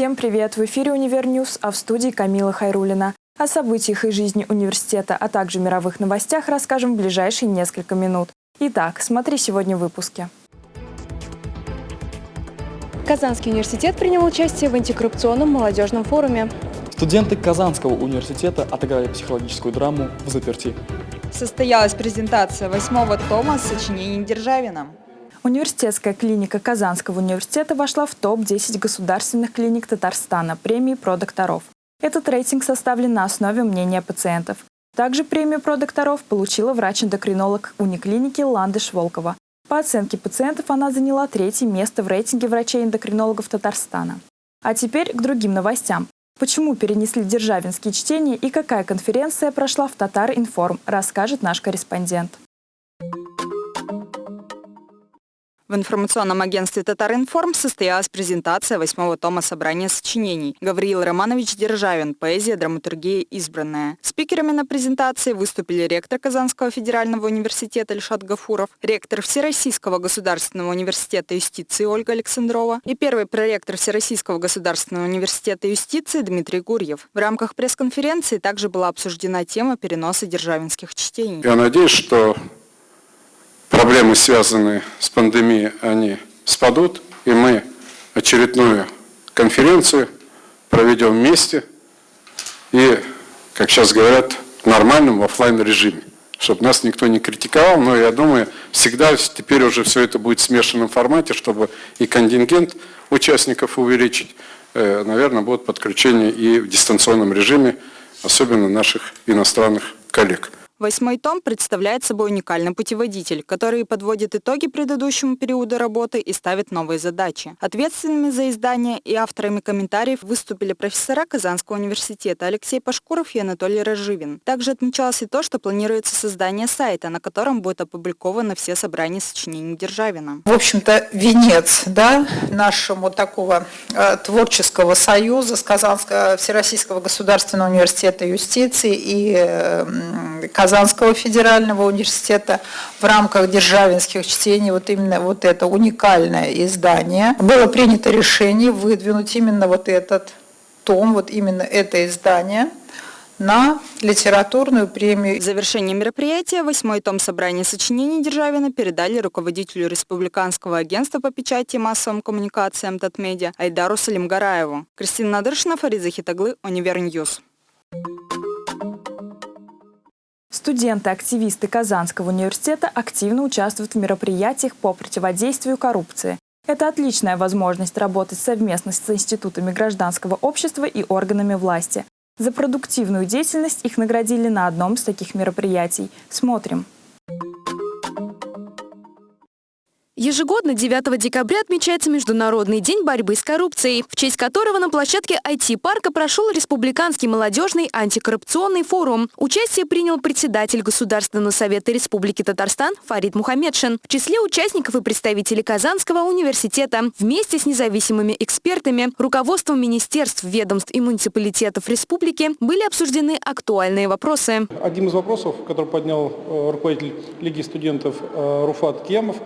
Всем привет! В эфире «Univer News», а в студии Камила Хайрулина. О событиях и жизни университета, а также мировых новостях расскажем в ближайшие несколько минут. Итак, смотри сегодня в выпуске. Казанский университет принял участие в антикоррупционном молодежном форуме. Студенты Казанского университета отыграли психологическую драму «Взаперти». Состоялась презентация восьмого тома сочинений Державина. Университетская клиника Казанского университета вошла в топ-10 государственных клиник Татарстана премии «Про докторов». Этот рейтинг составлен на основе мнения пациентов. Также премию «Про докторов» получила врач-эндокринолог униклиники Ландыш Волкова. По оценке пациентов она заняла третье место в рейтинге врачей-эндокринологов Татарстана. А теперь к другим новостям. Почему перенесли державинские чтения и какая конференция прошла в Татар-Информ, расскажет наш корреспондент. В информационном агентстве «Татаринформ» состоялась презентация восьмого тома собрания сочинений Гавриил Романович Державин «Поэзия, драматургия, избранная». Спикерами на презентации выступили ректор Казанского федерального университета Ильшат Гафуров, ректор Всероссийского государственного университета юстиции Ольга Александрова и первый проректор Всероссийского государственного университета юстиции Дмитрий Гурьев. В рамках пресс-конференции также была обсуждена тема переноса державинских чтений. Я надеюсь, что проблемы, связанные с пандемией, они спадут, и мы очередную конференцию проведем вместе и, как сейчас говорят, в нормальном офлайн режиме чтобы нас никто не критиковал, но я думаю, всегда теперь уже все это будет в смешанном формате, чтобы и контингент участников увеличить, э, наверное, будет подключение и в дистанционном режиме, особенно наших иностранных коллег. Восьмой том представляет собой уникальный путеводитель, который подводит итоги предыдущему периоду работы и ставит новые задачи. Ответственными за издание и авторами комментариев выступили профессора Казанского университета Алексей Пашкуров и Анатолий Разживин. Также отмечалось и то, что планируется создание сайта, на котором будет опубликованы все собрания сочинений Державина. В общем-то, венец да, нашему такого э, творческого союза с Казанского Всероссийского государственного университета юстиции и э, Казанского федерального университета в рамках державинских чтений, вот именно вот это уникальное издание. Было принято решение выдвинуть именно вот этот том, вот именно это издание на литературную премию. В завершении мероприятия восьмой том собрания сочинений Державина передали руководителю Республиканского агентства по печати и массовым коммуникациям Татмедиа Айдару Салимгараеву. Кристина Надыршина, Фарид Захитаглы, Univer News. Студенты-активисты Казанского университета активно участвуют в мероприятиях по противодействию коррупции. Это отличная возможность работать совместно с институтами гражданского общества и органами власти. За продуктивную деятельность их наградили на одном из таких мероприятий. Смотрим. Ежегодно 9 декабря отмечается Международный день борьбы с коррупцией, в честь которого на площадке IT-парка прошел Республиканский молодежный антикоррупционный форум. Участие принял председатель Государственного совета Республики Татарстан Фарид Мухаммедшин. В числе участников и представителей Казанского университета. Вместе с независимыми экспертами, руководством министерств, ведомств и муниципалитетов республики были обсуждены актуальные вопросы. Один из вопросов, который поднял э, руководитель Лиги студентов э, Руфат Кемов,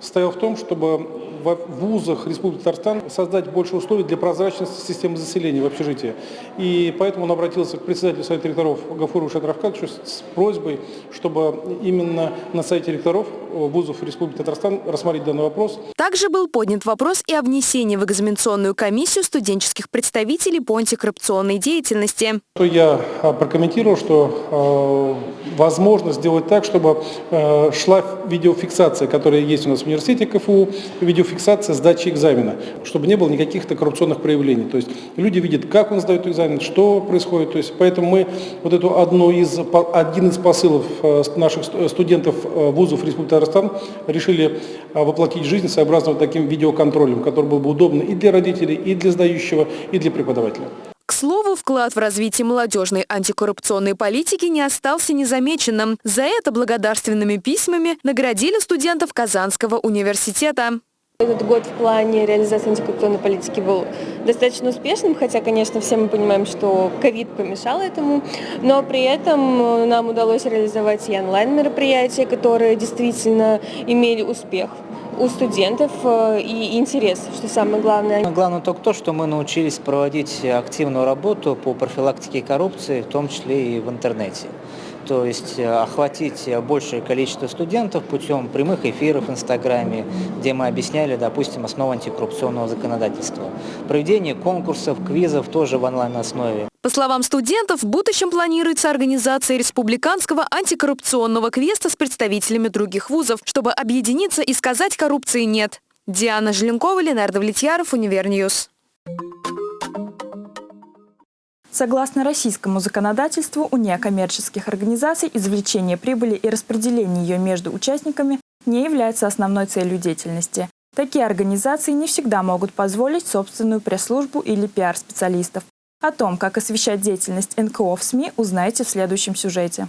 состоял в том, чтобы в вузах Республики Татарстан создать больше условий для прозрачности системы заселения в общежитии. И поэтому он обратился к председателю Совета ректоров Гафуру Шатравкадовичу с просьбой, чтобы именно на сайте ректоров вузов Республики Татарстан рассмотреть данный вопрос. Также был поднят вопрос и о внесении в экзаменационную комиссию студенческих представителей по антикоррупционной деятельности. Я а, прокомментировал, что э, возможно сделать так, чтобы э, шла видеофиксация, которая есть у нас в университете КФУ, видеофиксация сдачи экзамена, чтобы не было никаких коррупционных проявлений. То есть люди видят, как он сдает экзамен, что происходит. То есть, поэтому мы вот эту одну из, один из посылов э, наших студентов э, вузов Республики Татарстан решили э, воплотить жизнь сообразно вот таким видеоконтролем, который был бы удобно и для родителей, и для сдающего, и для преподавателя. К слову, вклад в развитие молодежной антикоррупционной политики не остался незамеченным. За это благодарственными письмами наградили студентов Казанского университета. Этот год в плане реализации антикоррупционной политики был достаточно успешным, хотя, конечно, все мы понимаем, что ковид помешал этому, но при этом нам удалось реализовать и онлайн-мероприятия, которые действительно имели успех у студентов э, и интерес, что самое главное. Главное только то, что мы научились проводить активную работу по профилактике коррупции, в том числе и в интернете то есть э, охватить большее количество студентов путем прямых эфиров в Инстаграме, где мы объясняли, допустим, основу антикоррупционного законодательства. Проведение конкурсов, квизов тоже в онлайн-основе. По словам студентов, в будущем планируется организация республиканского антикоррупционного квеста с представителями других вузов, чтобы объединиться и сказать коррупции нет. Диана Желенкова, Ленар Давлетьяров, Univer News. Согласно российскому законодательству, у некоммерческих организаций извлечение прибыли и распределение ее между участниками не является основной целью деятельности. Такие организации не всегда могут позволить собственную пресс-службу или пиар-специалистов. О том, как освещать деятельность НКО в СМИ, узнаете в следующем сюжете.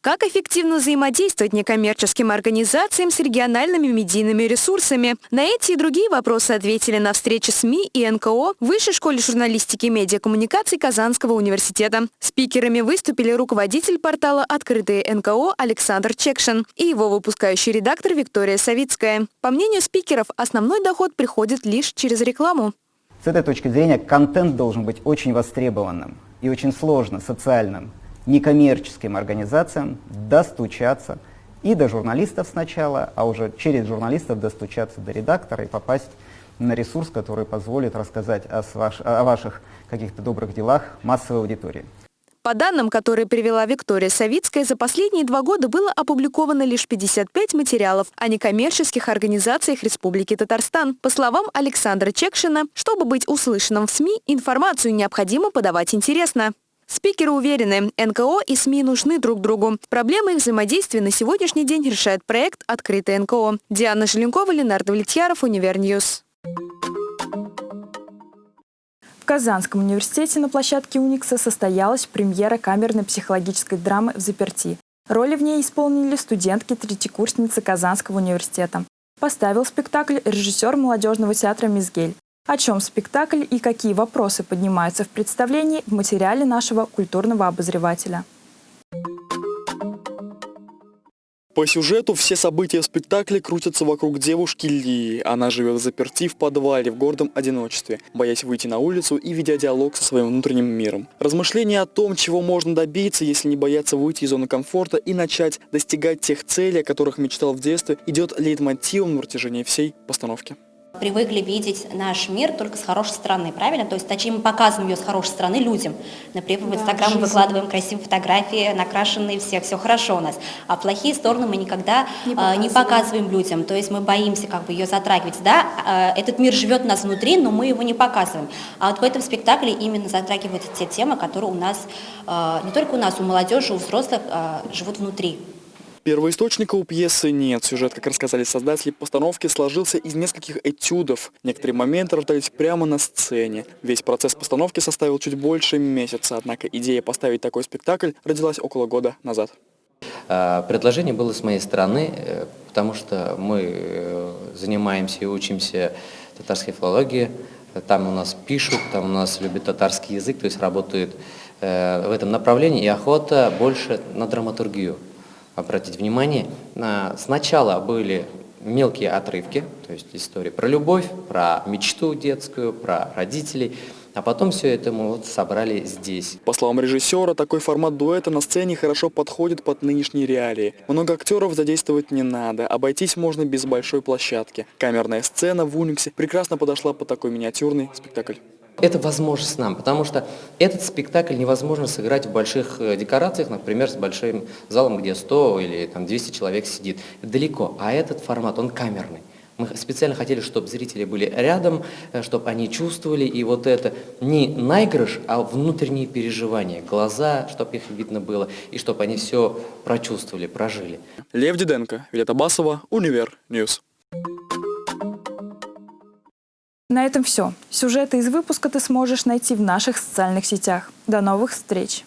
Как эффективно взаимодействовать некоммерческим организациям с региональными медийными ресурсами? На эти и другие вопросы ответили на встрече СМИ и НКО в Высшей школе журналистики и медиакоммуникаций Казанского университета. Спикерами выступили руководитель портала «Открытые НКО» Александр Чекшин и его выпускающий редактор Виктория Савицкая. По мнению спикеров, основной доход приходит лишь через рекламу. С этой точки зрения контент должен быть очень востребованным и очень сложно социальным некоммерческим организациям достучаться и до журналистов сначала, а уже через журналистов достучаться до редактора и попасть на ресурс, который позволит рассказать о, ваш, о ваших каких-то добрых делах массовой аудитории. По данным, которые привела Виктория Савицкая, за последние два года было опубликовано лишь 55 материалов о некоммерческих организациях Республики Татарстан. По словам Александра Чекшина, чтобы быть услышанным в СМИ, информацию необходимо подавать интересно. Спикеры уверены, НКО и СМИ нужны друг другу. Проблемы их взаимодействия на сегодняшний день решает проект «Открытый НКО». Диана Желенкова, Ленар Давлетьяров, Univer News. В Казанском университете на площадке Уникса состоялась премьера камерной психологической драмы «Взаперти». Роли в ней исполнили студентки-третьекурсницы Казанского университета. Поставил спектакль режиссер молодежного театра «Мизгирь». О чем спектакль и какие вопросы поднимаются в представлении в материале нашего культурного обозревателя. По сюжету все события в спектакле крутятся вокруг девушки Лии. Она живет заперти в подвале в гордом одиночестве, боясь выйти на улицу и ведя диалог со своим внутренним миром. Размышление о том, чего можно добиться, если не бояться выйти из зоны комфорта и начать достигать тех целей, о которых мечтал в детстве, идет лейтмотивом на протяжении всей постановки привыкли видеть наш мир только с хорошей стороны, правильно? То есть, точнее, мы показываем ее с хорошей стороны людям. Например, в Инстаграм мы выкладываем красивые фотографии, накрашенные все, все хорошо у нас. А плохие стороны мы никогда не показываем, не показываем людям. То есть мы боимся как бы ее затрагивать. Да, а, этот мир живет у нас внутри, но мы его не показываем. А вот в этом спектакле именно затрагиваются те темы, которые у нас, а, не только у нас, у молодежи, у взрослых а, живут внутри. Первоисточника у пьесы нет. Сюжет, как рассказали создатели постановки, сложился из нескольких этюдов. Некоторые моменты рождались прямо на сцене. Весь процесс постановки составил чуть больше месяца, однако идея поставить такой спектакль родилась около года назад. А, предложение было с моей стороны, э, потому что мы э, занимаемся и учимся татарской филологии. Там у нас пишут, там у нас любят татарский язык, то есть работают э, в этом направлении, и охота больше на драматургию обратить внимание, сначала были мелкие отрывки, то есть истории про любовь, про мечту детскую, про родителей, а потом все это мы вот собрали здесь. По словам режиссера, такой формат дуэта на сцене хорошо подходит под нынешние реалии. Много актеров задействовать не надо, обойтись можно без большой площадки. Камерная сцена в Униксе прекрасно подошла под такой миниатюрный спектакль. Это возможность нам, потому что этот спектакль невозможно сыграть в больших э, декорациях, например, с большим залом, где 100 или там, 200 человек сидит. далеко, а этот формат, он камерный. Мы специально хотели, чтобы зрители были рядом, э, чтобы они чувствовали, и вот это не наигрыш, а внутренние переживания, глаза, чтобы их видно было, и чтобы они все прочувствовали, прожили. Лев Диденко, Вилета Басова, Univer News. На этом все. Сюжеты из выпуска ты сможешь найти в наших социальных сетях. До новых встреч!